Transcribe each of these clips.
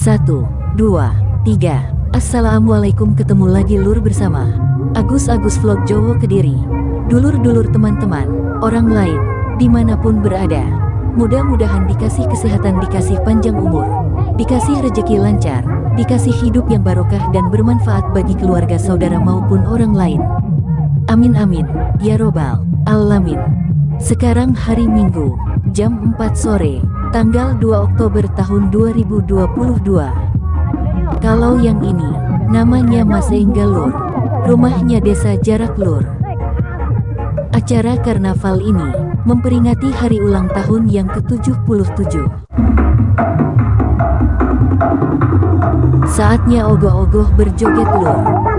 Satu, dua, tiga. Assalamualaikum ketemu lagi lur bersama Agus-Agus Vlog Jowo Kediri. Dulur-dulur teman-teman, orang lain, di mana pun berada. Mudah-mudahan dikasih kesehatan, dikasih panjang umur, dikasih rejeki lancar, dikasih hidup yang barokah dan bermanfaat bagi keluarga saudara maupun orang lain. Amin amin, ya robbal alamin. Sekarang hari Minggu, jam 4 sore, tanggal 2 Oktober tahun 2022. Kalau yang ini, namanya Mas Engga Lur, rumahnya desa Jarak Lur. Acara karnaval ini, memperingati hari ulang tahun yang ke-77. Saatnya ogoh-ogoh berjoget lur.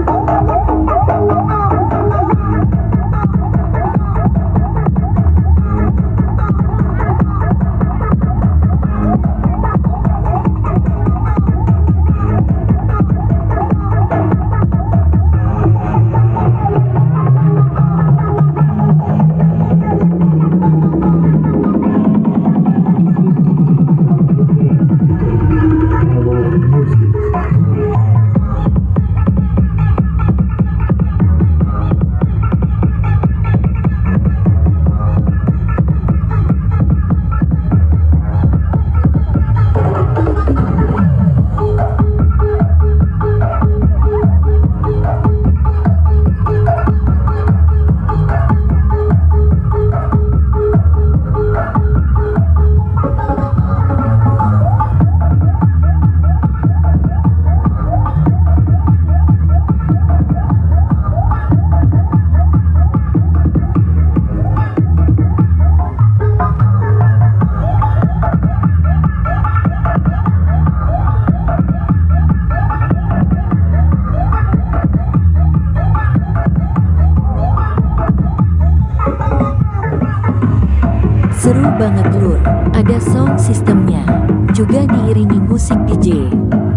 Seru banget lur, ada sound sistemnya, juga diiringi musik DJ,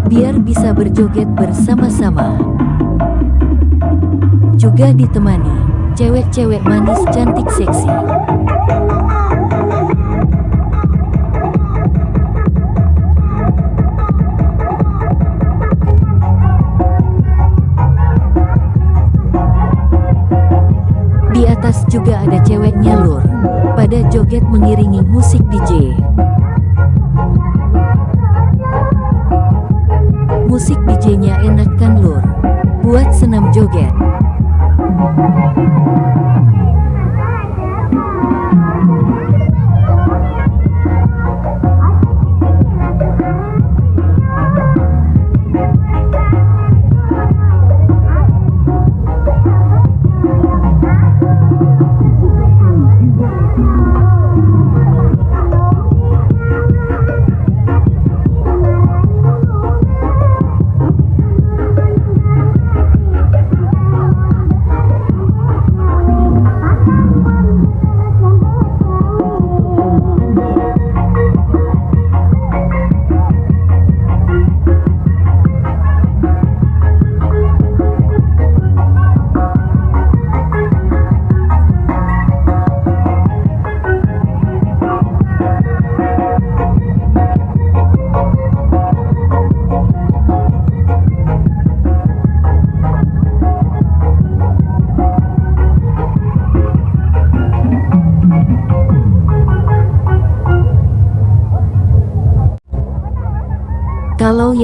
biar bisa berjoget bersama-sama. Juga ditemani, cewek-cewek manis cantik seksi. Di atas juga ada ceweknya lur, pada joget mengiringi musik DJ. Musik DJ-nya enak kan lur, buat senam joget.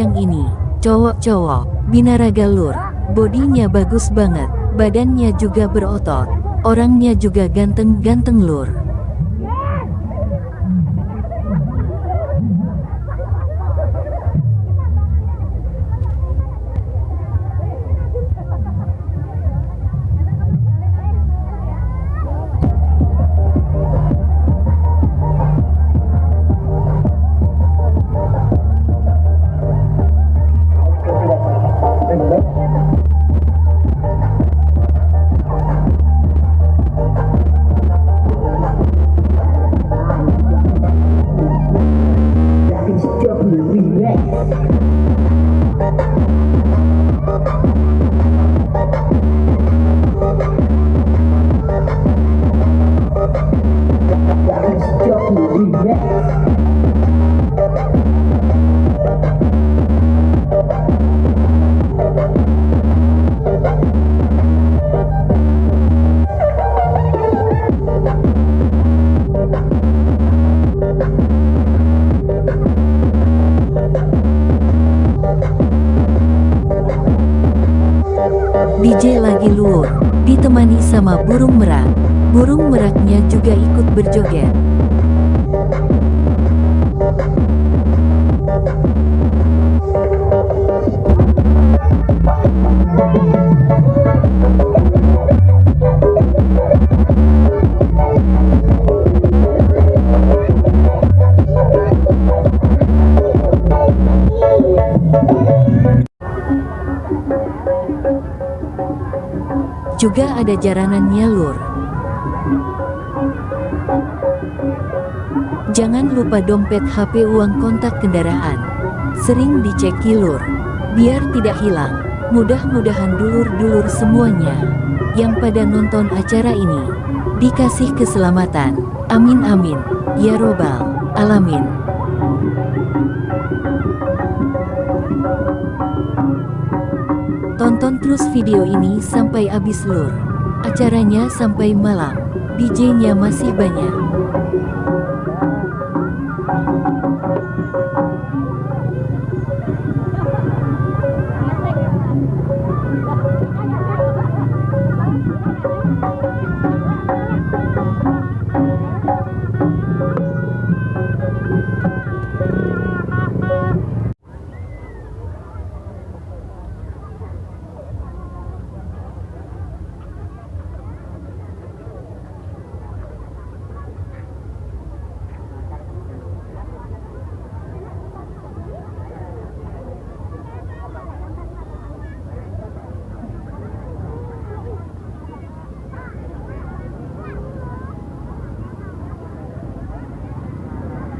Yang ini, cowok-cowok, binaraga lur, bodinya bagus banget, badannya juga berotot, orangnya juga ganteng-ganteng lur. Burung merak. Burung meraknya juga ikut berjoget. Juga ada jaranannya lur. Jangan lupa dompet HP uang kontak kendaraan. Sering dicek lur. Biar tidak hilang. Mudah-mudahan dulur-dulur semuanya yang pada nonton acara ini dikasih keselamatan. Amin amin. Ya robbal alamin. Tonton terus video ini sampai habis lur. Acaranya sampai malam. DJ-nya masih banyak.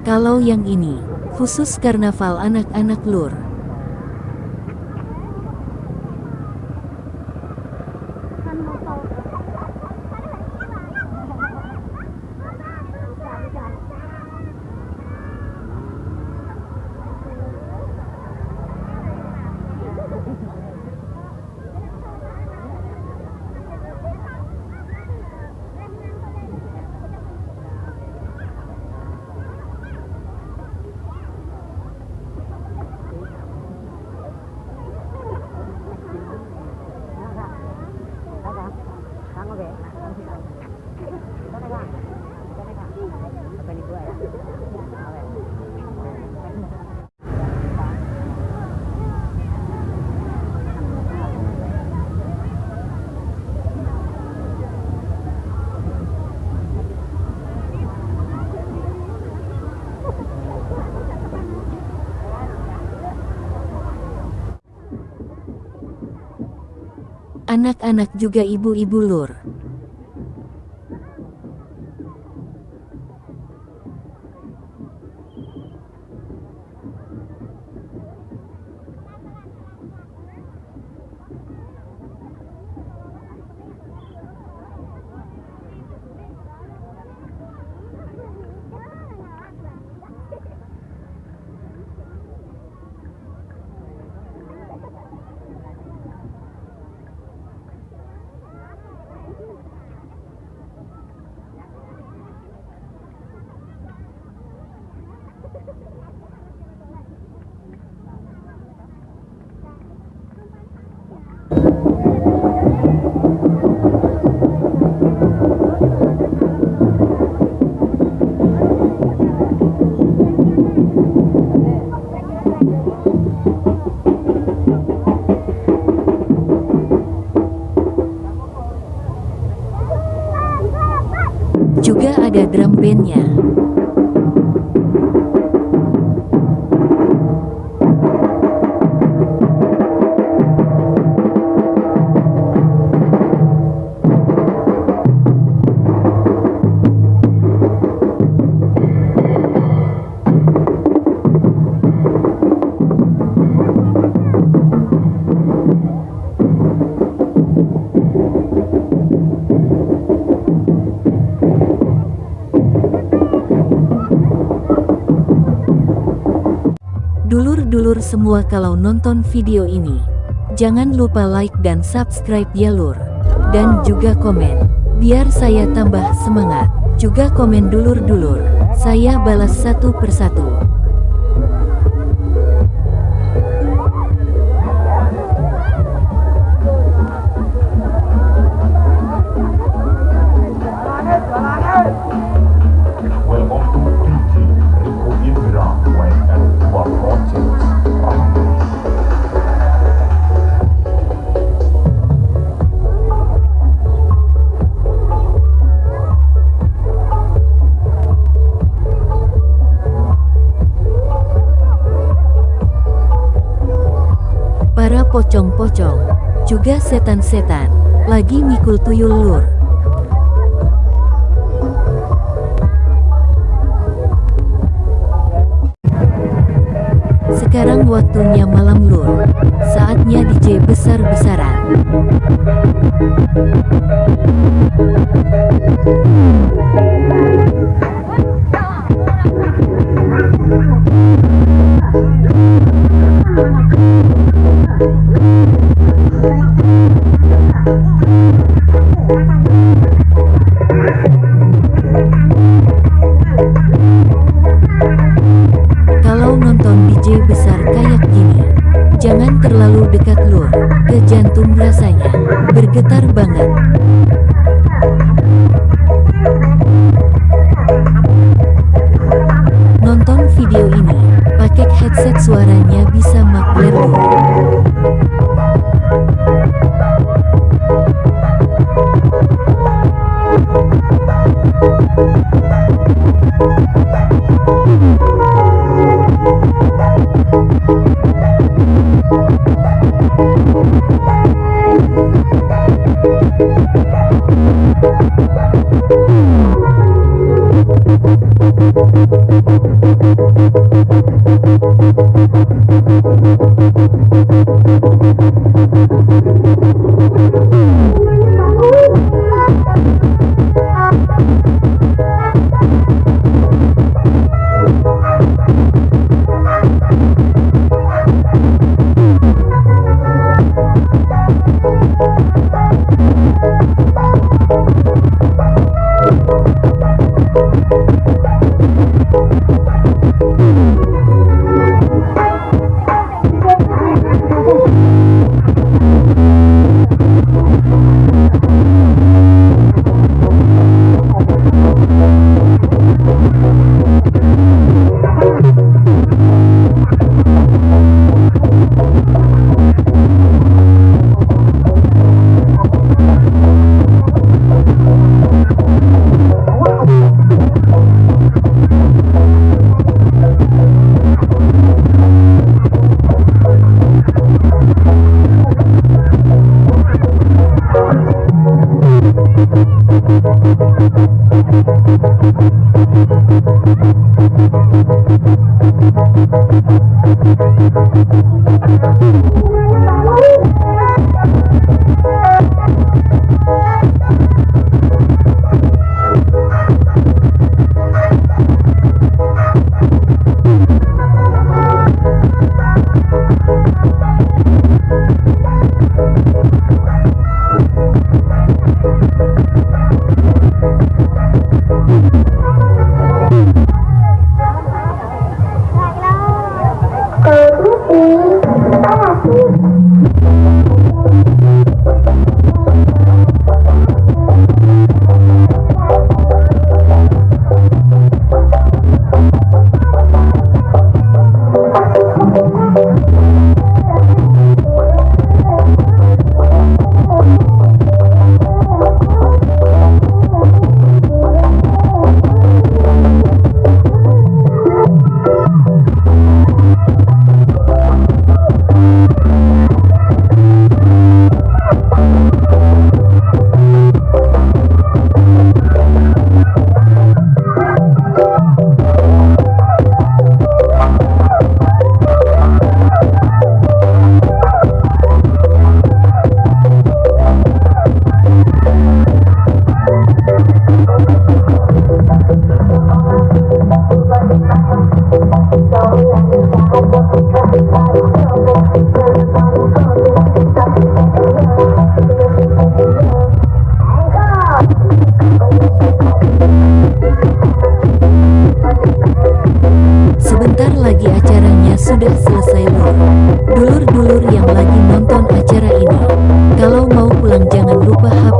Kalau yang ini, khusus karnaval anak-anak lur. Anak-anak juga ibu-ibu lur. Ada Dulur-dulur semua kalau nonton video ini, jangan lupa like dan subscribe ya lur. Dan juga komen, biar saya tambah semangat. Juga komen dulur-dulur, saya balas satu persatu. Para pocong-pocong, juga setan-setan, lagi mikul tuyul lur. Sekarang waktunya malam lur. Saatnya DJ besar-besaran. Oh,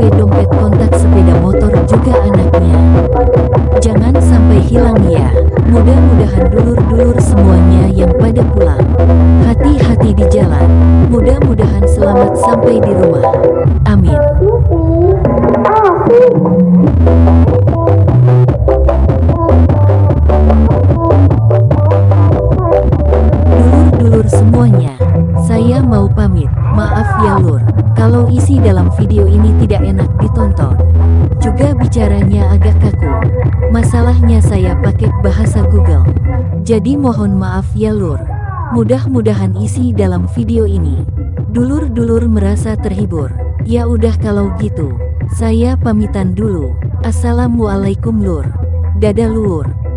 HP dompet kontak sepeda motor juga anaknya. Jangan sampai hilang ya. Mudah-mudahan dulur-dulur semuanya yang pada pulang. Hati-hati di jalan. Mudah-mudahan selamat sampai di rumah. Juga bicaranya agak kaku. Masalahnya saya pakai bahasa Google. Jadi mohon maaf ya lur. Mudah-mudahan isi dalam video ini. Dulur-dulur merasa terhibur. Ya udah kalau gitu, saya pamitan dulu. Assalamualaikum lur. Dadah lur.